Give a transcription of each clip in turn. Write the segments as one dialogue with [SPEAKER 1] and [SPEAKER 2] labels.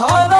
[SPEAKER 1] 好啊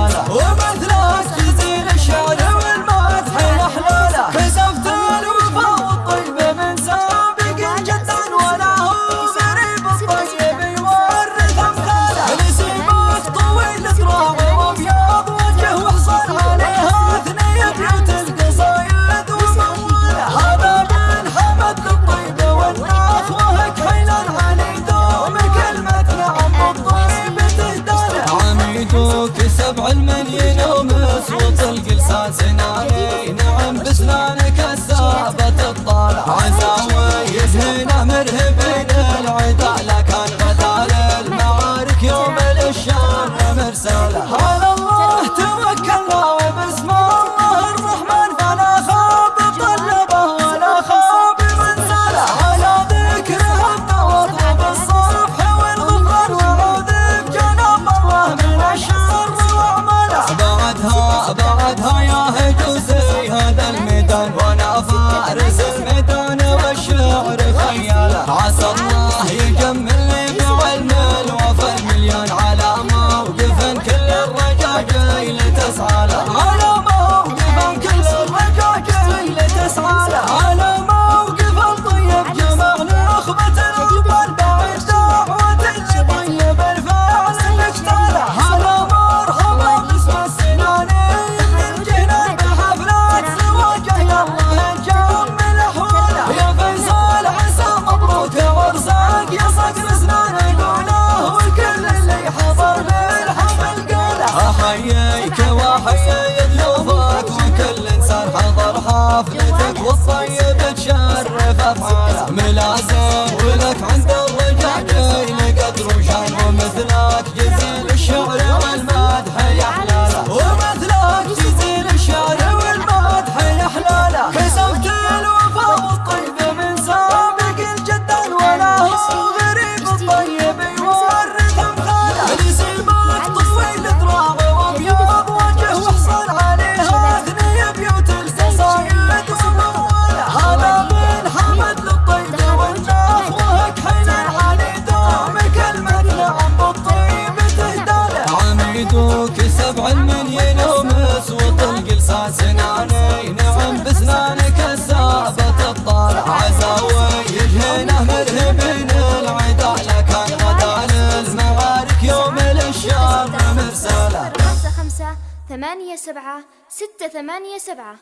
[SPEAKER 1] المليين ومصوت القلساس ناوي نعم بسنانك السابة تطالع زاوية هنا. الصيب تشرف أفعال
[SPEAKER 2] ثمانية سبعة ستة ثمانية سبعة